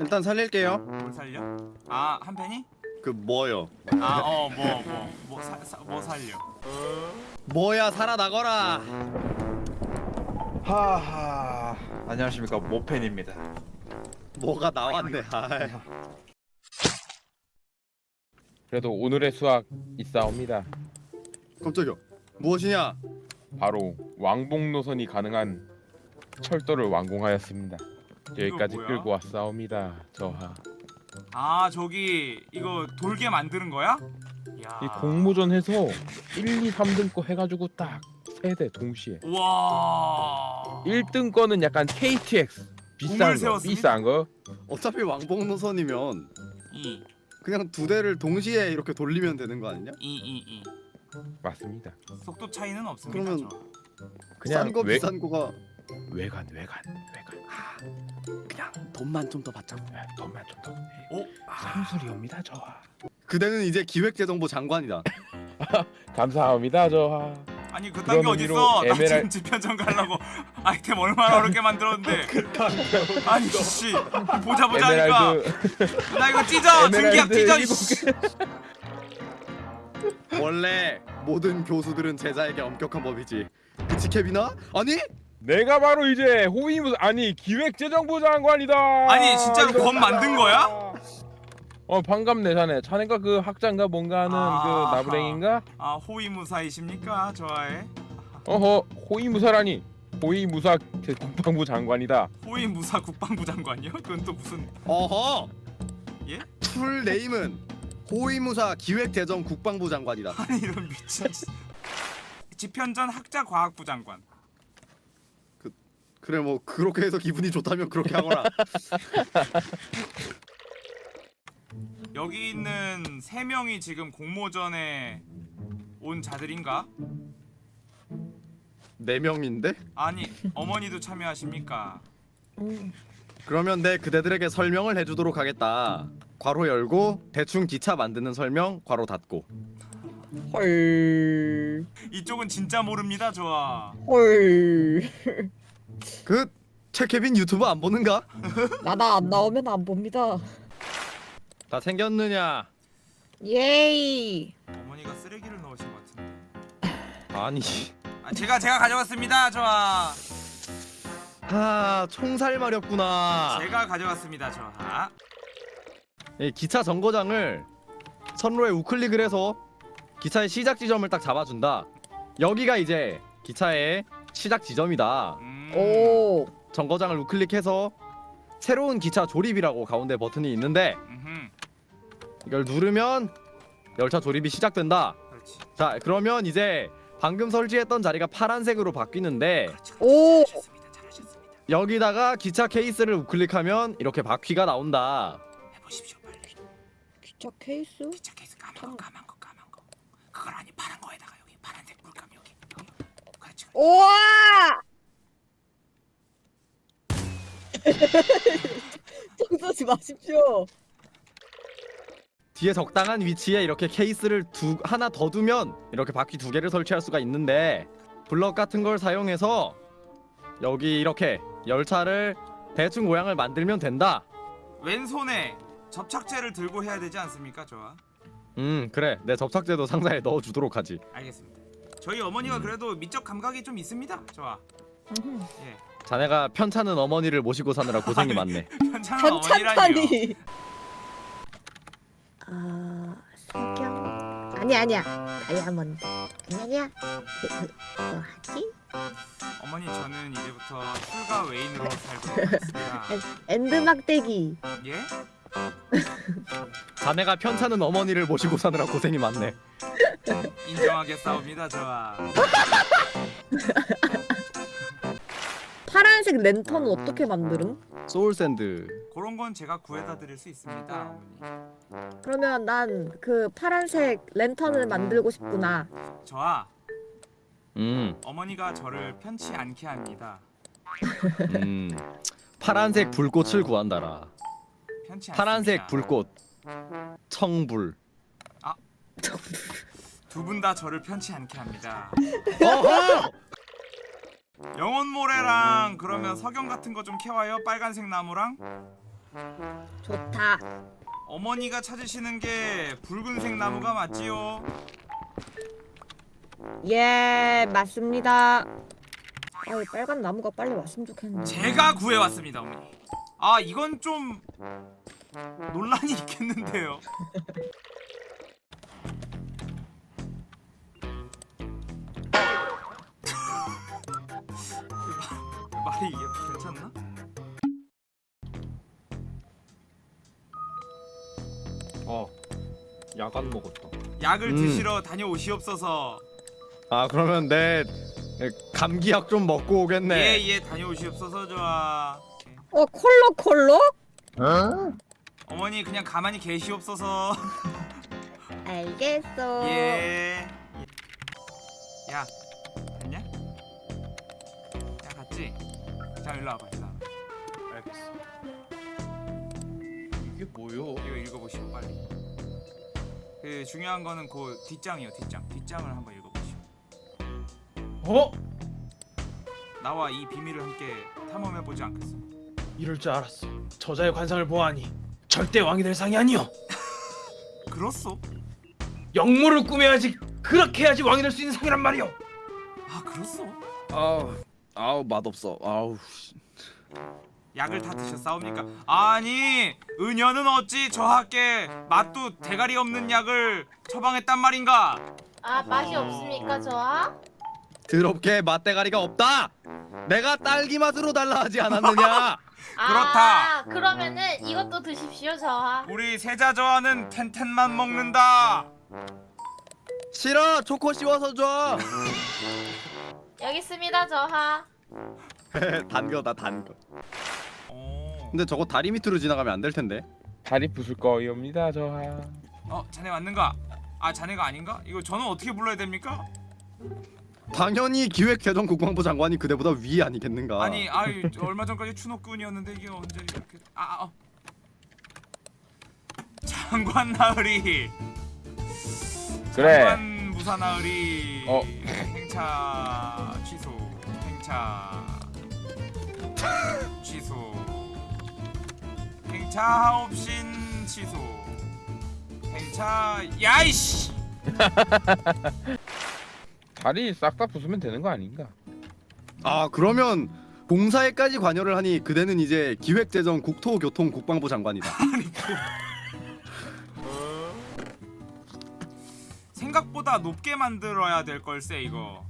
일단 살릴게요. 뭘 살려? 아 한 팬이? 그 뭐요? 아 어 뭐 뭐뭐 뭐 살려? 뭐야 살아나거라. 하하 안녕하십니까 모펜입니다 뭐가 나왔네. 아이. 그래도 오늘의 수학 있사옵니다. 깜짝이야. 무엇이냐? 바로 왕복 노선이 가능한 철도를 완공하였습니다. 여기까지 뭐야? 끌고 왔사옵니다. 저하. 아 저기 이거 돌게 만드는 거야? 야. 이 공모전 해서 1, 2, 3등 거 해가지고 딱 세 대 동시에. 와. 1등 거는 약간 KTX 비싼 거, 세웠습니다. 비싼 거. 어차피 왕복 노선이면 이 그냥 두 대를 동시에 이렇게 돌리면 되는 거 아니냐? 이이 이. 맞습니다. 속도 차이는 없습니다. 그러면- 저. 그냥 싼거 외, 비싼 거가 외관 외관 외관. 돈만 좀 더 받자고. 아, 돈만 좀 더. 오. 삼술이옵니다 저하. 그대는 이제 기획재정부 장관이다. 감사합니다 저하. 아니 그딴 게 어딨어? 의미로 나 지금 에메랄- 집현전 가려고 아이템 얼마나 어렵게 만들었는데. 아니 씨 보자 보자 하니까 에메랄드 나 이거 찢어 증기약 찢어. 원래 모든 교수들은 제자에게 엄격한 법이지. 그치 케빈아? 아니? 내가 바로 이제 호위무 아니 기획재정부 장관이다. 아니, 진짜로 검 만든 거야? 어 반갑네 자네. 자네가 그 학장가 뭔가 하는 아하. 그 나부랭인가? 아 호위무사이십니까 저와의 어허 호위무사라니. 호위무사 그 국방부 장관이다. 호위무사 국방부 장관이요? 그건 또 무슨 어허. 예? 풀 네임은 호위무사 기획재정 국방부 장관이다. 아니 이런 미친 짓. 집현전 학자과학부 장관. 그래 뭐 그렇게 해서 기분이 좋다면 그렇게 하거라. 여기 있는 세 명이 지금 공모전에 온 자들인가? 네 명인데? 아니 어머니도 참여하십니까? 그러면 내 그대들에게 설명을 해주도록 하겠다. 괄호 열고 대충 기차 만드는 설명 괄호 닫고. 헐. 이쪽은 진짜 모릅니다 저와. 헐. 그 최케빈 유튜브 안 보는가? 나나 안 나오면 안 봅니다. 다 챙겼느냐? 예이. 어머니가 쓰레기를 넣으신 것 같은데. 아니. 아, 제가 제가 가져왔습니다 저와. 아 총살 마렵구나. 제가 가져왔습니다 저하. 이 기차 정거장을 선로에 우클릭을 해서 기차의 시작 지점을 딱 잡아준다. 여기가 이제 기차의 시작 지점이다. 음. 오. 정거장을 우클릭해서 새로운 기차 조립이라고 가운데 버튼이 있는데 음흠. 이걸 누르면 열차 조립이 시작된다. 그렇지. 자 그러면 이제 방금 설치했던 자리가 파란색으로 바뀌는데 그렇지. 오. 잘하셨습니다. 잘하셨습니다. 여기다가 기차 케이스를 우클릭하면 이렇게 바퀴가 나온다. 해보십시오 빨리. 기차 케이스? 기차 케이스 까만 거 까만 거 까만 거. 그걸 아니 파란 거에다가 여기 파란색 물감 여기 여기. 그렇지. 우와! 정 쏘지 마십시오. 뒤에 적당한 위치에 이렇게 케이스를 두 하나 더 두면 이렇게 바퀴 두 개를 설치할 수가 있는데 블럭 같은 걸 사용해서 여기 이렇게 열차를 대충 모양을 만들면 된다. 왼손에 접착제를 들고 해야 되지 않습니까 저와? 음 그래 내 접착제도 상자에 넣어 주도록 하지. 알겠습니다. 저희 어머니가 그래도 미적 감각이 좀 있습니다. 저와. 음. 예. 자네가 편찮은 어머니를 모시고 사느라 고생이 많네. 편찬판이. 아, 석영. 아니 아니야. 다이아몬드. 아니 아니야. 그, 그, 뭐 하지? 어머니 저는 이제부터 출가 외인으로 살고 있습니다. End 막대기. 예? 자네가 편찮은 어머니를 모시고 사느라 고생이 많네. 인정하겠사옵니다 저와. 파란색 랜턴은 어떻게 만들음? soul sand. 그런 건 제가 구해다 드릴 수 있습니다 어머니. 그러면 난 그 파란색 랜턴을 만들고 싶구나. 저와 음, 어머니가 저를 편치 않게 합니다. 음. 파란색 불꽃을 구한다라. 파란색 불꽃. 청불. 두분 다 저를 편치 않게 합니다. 어허! 영혼 모래랑 그러면 석영 같은 거 좀 캐와요. 빨간색 나무랑. 자, 어머니가 찾으시는 게 붉은색 나무가 맞지요? 예, 맞습니다. 아, 이 빨간 나무가 빨리 왔으면 좋겠는데. 제가 구해왔습니다 어머니 아 이건 좀 논란이 있겠는데요 이게 괜찮나? 어 야간 먹었다 약을 음. 드시러 다녀오시옵소서 아 그러면 내 감기약 좀 먹고 오겠네. 예예 다녀오시옵소서 좋아 어, 콜록 콜록? 어머니 그냥 가만히 계시옵소서 알겠어. 예. 야, 갔냐? 야, 갔지? 자, 일로 와봐, 일로 와봐. 알겠어. 이게 뭐요? 이거 읽어보시오, 빨리. 그 중요한 거는 그 뒷장이요, 뒷장. 뒷장을 한번 읽어보시오. 어? 나와 이 비밀을 함께 탐험해보지 않겠어? 이럴 줄 알았어 저자의 관상을 보아하니 절대 왕이 될 상이 아니오 그렇소? 영모를 꾸며야지 그렇게 해야지 왕이 될 수 있는 상이란 말이오 아, 그렇소? 아우 아우 맛없어. 아우. 씨. 약을 다 드셨사옵니까? 아니, 은연은 어찌 저하께 맛도 대가리 없는 약을 처방했단 말인가? 아 맛이 없습니까 저하? 더럽게 맛대가리가 없다. 내가 딸기 맛으로 달라 하지 않았느냐? 그렇다. 아 그러면은 이것도 드십시오 저하. 우리 세자 저하는 텐텐만 먹는다. 싫어 초코 씌워서 줘. 여기 있습니다 저하. 단 거다 단 거. 오. 근데 저거 다리 밑으로 지나가면 안 될 텐데. 다리 부술 거이옵니다 저하 어, 자네 맞는가? 아, 자네가 아닌가? 이거 저는 어떻게 불러야 됩니까? 당연히 기획재정 국방부 장관이 그대보다 위 아니겠는가? 아니, 아이 저 얼마 전까지 추노꾼이었는데 이게 언제 이렇게 아, 아 어. 장관 나으리. 그래 장관 무사 나으리. 어. 행차 취소. 행차 취소. 행차 하옵신 취소. 행차 야이씨. 다리 싹 다 부수면 되는 거 아닌가 아 그러면 봉사에까지 관여를 하니 그대는 이제 기획재정 국토교통 국방부 장관이다. 생각보다 높게 만들어야 될 걸세 이거.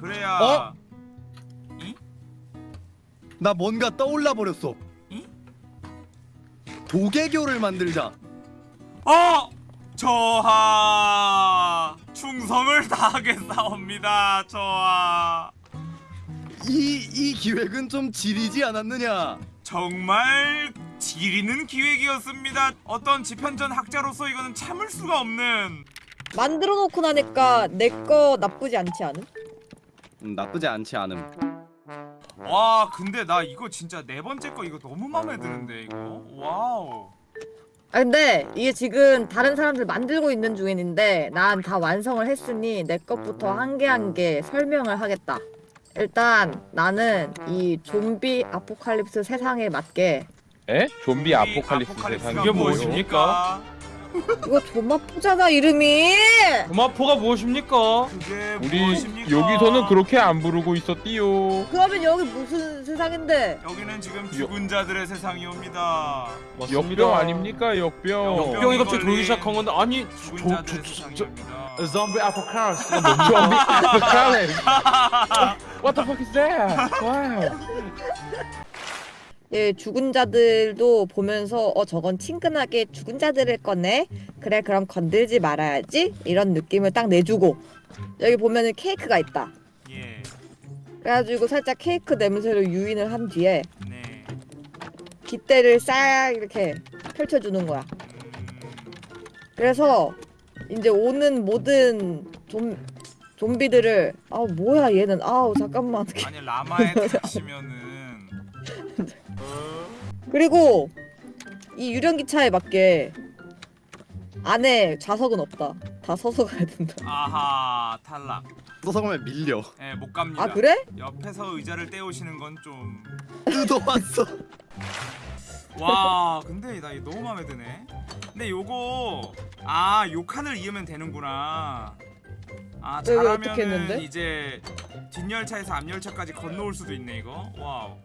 그래야 어? 이? 나 뭔가 떠올라 버렸어. 이? 도개교를 만들자. 어! 저하 충성을 다하겠사옵니다 저하 이 이 기획은 좀 지리지 않았느냐? 정말 지리는 기획이었습니다 어떤 지편전 학자로서 이거는 참을 수가 없는 만들어 놓고 나니까 내 거 나쁘지 않지 않음? 음, 나쁘지 않지 않음. 와 근데 나 이거 진짜 네 번째 거 이거 너무 마음에 드는데 이거 와우 아 근데 이게 지금 다른 사람들 만들고 있는 중인데 난 다 완성을 했으니 내 것부터 한 개 한 개 설명을 하겠다. 일단 나는 이 좀비 아포칼립스 세상에 맞게 에? 좀비 이 아포칼립스 세상 이게 무엇입니까? 이거 조마포잖아 이름이. 도마포가 무엇입니까? 그게 우리 무엇입니까? 여기서는 그렇게 안 부르고 있었디요 그러면 여기 무슨 세상인데? 여기는 지금 죽은 자들의 세상이옵니다 역병 아닙니까 역병 역병이 갑자기 들어오기 시작한 건데 아니 죽은 자들의 세상이옵니다 좀비 아포칼립스가 좀비 아포칼립스 What the fuck is that? 와 우 예, 죽은 자들도 보면서 어 저건 친근하게 죽은 자들일 거네. 그래 그럼 건들지 말아야지. 이런 느낌을 딱 내주고 여기 보면은 케이크가 있다. 예 그래가지고 살짝 케이크 냄새로 유인을 한 뒤에 네. 깃대를 싹 이렇게 펼쳐주는 거야. 음, 그래서 이제 오는 모든 좀 좀비들을 아 뭐야 얘는 아우 잠깐만 아니 라마에 타시면은 그리고 이 유령 기차에 맞게 안에 좌석은 없다. 다 서서 가야 된다. 아하 탈락 서서 가면 밀려. 예 못 갑니다 아 그래? 옆에서 의자를 떼우시는 건 좀 뜯어왔어. 와 근데 나 이거 너무 마음에 드네 근데 요거 아요 칸을 이으면 되는구나 아 잘하면은? 이제 뒷열차에서 앞열차까지 건너올 수도 있네 이거 와우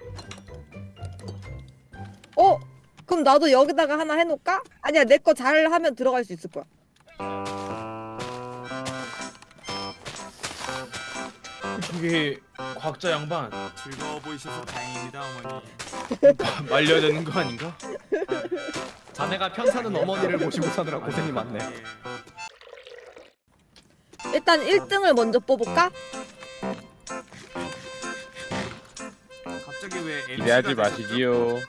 어? 그럼 나도 여기다가 하나 해놓을까? 아니야 내 거 잘 하면 들어갈 수 있을 거야. 저게 과학자 양반 즐거워 보이셔서 다행입니다 어머니 말려야 되는 거 아닌가? 자네가 편사는 어머니를 모시고 사느라 고생이 많네. 예. 일단 1등을 먼저 뽑을까? 갑자기 왜 MC가 기대하지 마시지요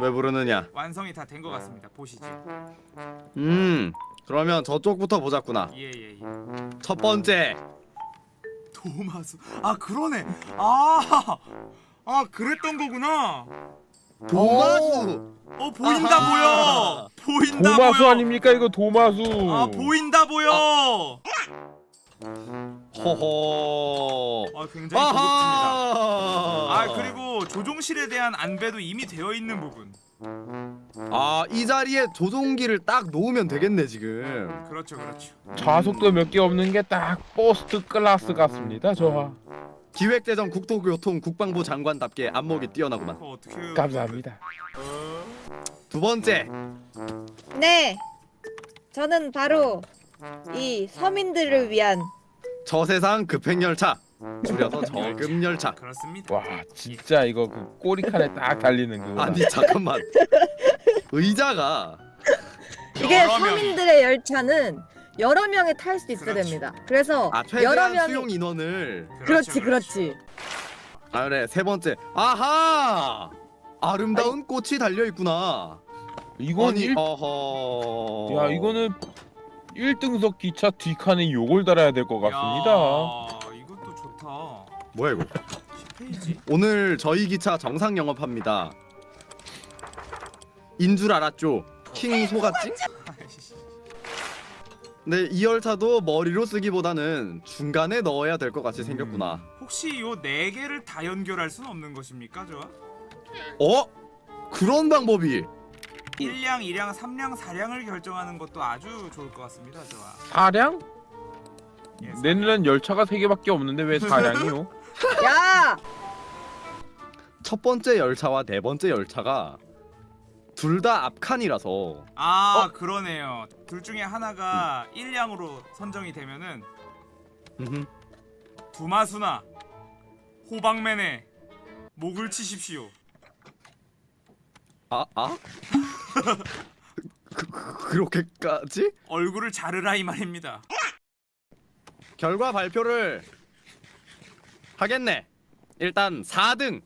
왜 부르느냐? 완성이 다 된 것 같습니다. 보시죠 음 그러면 저쪽부터 보자꾸나. 예예 예. 첫 번째. 도마수. 아 그러네. 아아 아, 그랬던 거구나. 도마수. 어 보인다 아하. 보여. 보인다 도마수 보여. 아닙니까? 이거 도마수. 아 보인다 보여. 호호. 아 굉장히 고급집니다 아 그리고 조종실에 대한 안배도 이미 되어 있는 부분 아 이 자리에 조종기를 딱 놓으면 되겠네 지금. 그렇죠 그렇죠 좌석도 몇 개 없는 게 딱 포스트 클래스 같습니다 저 기획재정 국토교통 국방부 장관답게 안목이 뛰어나구만. 어떻게? 감사합니다 두 번째 네. 저는 바로 이 서민들을 위한 저세상 급행열차 줄여서 저급열차. 그렇습니다 와 진짜 이거 그 꼬리칸에 딱 달리는 그거 아니 잠깐만 의자가 이게. 서민들의 열차는 여러 명이 탈 수 있어야 그렇죠. 됩니다. 그래서 아 여러 최대한 명이 수용 인원을 그렇지 그렇지. 아 그래 세 번째 아하 아름다운 꽃이 달려 있구나 이건 아니 일... 어허 야 이거는 1등석 기차 뒷칸에 요걸 달아야 될 것 같습니다 야, 뭐야 이거? 10페이지 오늘 저희 기차 정상 영업합니다. 인 줄 알았죠? 킹 소갓집 근데 이 열차도 머리로 쓰기보다는 중간에 넣어야 될 것 같이 생겼구나. 혹시 요 네 개를 다 연결할 수는 없는 것입니까 저? 어? 그런 방법이! 1량, 2량, 3량, 4량을 결정하는 것도 아주 좋을 것 같습니다 저와. 사량? 예, 내는 열차가 3개밖에 없는데 왜 사량이요? 야 첫 번째 열차와 네 번째 열차가 둘 다 앞칸이라서 아 어? 그러네요 둘 중에 하나가 1량으로 선정이 되면은 음흠. 두마수나 호박맨의 목을 치십시오 아 아? 그, 그, 그렇게까지? 얼굴을 자르라 이 말입니다 결과 발표를 하겠네. 일단 4등.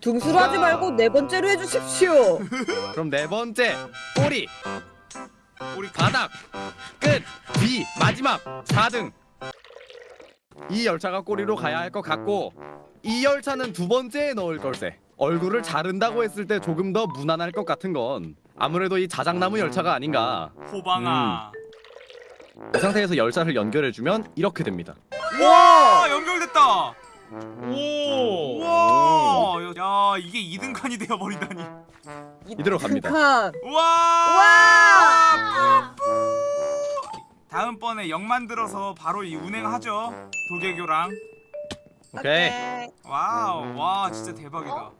등수로 하지 말고 네 번째로 해주십시오. 그럼 네 번째 꼬리, 우리 바닥, 끝, 뒤, 마지막 4등. 이 열차가 꼬리로 가야 할 것 같고 이 열차는 두 번째에 넣을 걸세. 얼굴을 자른다고 했을 때 조금 더 무난할 것 같은 건 아무래도 이 자작나무 열차가 아닌가. 호방아 이 상태에서 열차를 연결해주면 이렇게 됩니다. 와 연결됐다 오! 우와 야 이게 2등 칸이 되어버리다니 이대로 갑니다. 칸. 우와 와. 다음번에 역 만들어서 바로 이 운행하죠 도개교랑 오케이. 와우 와 진짜 대박이다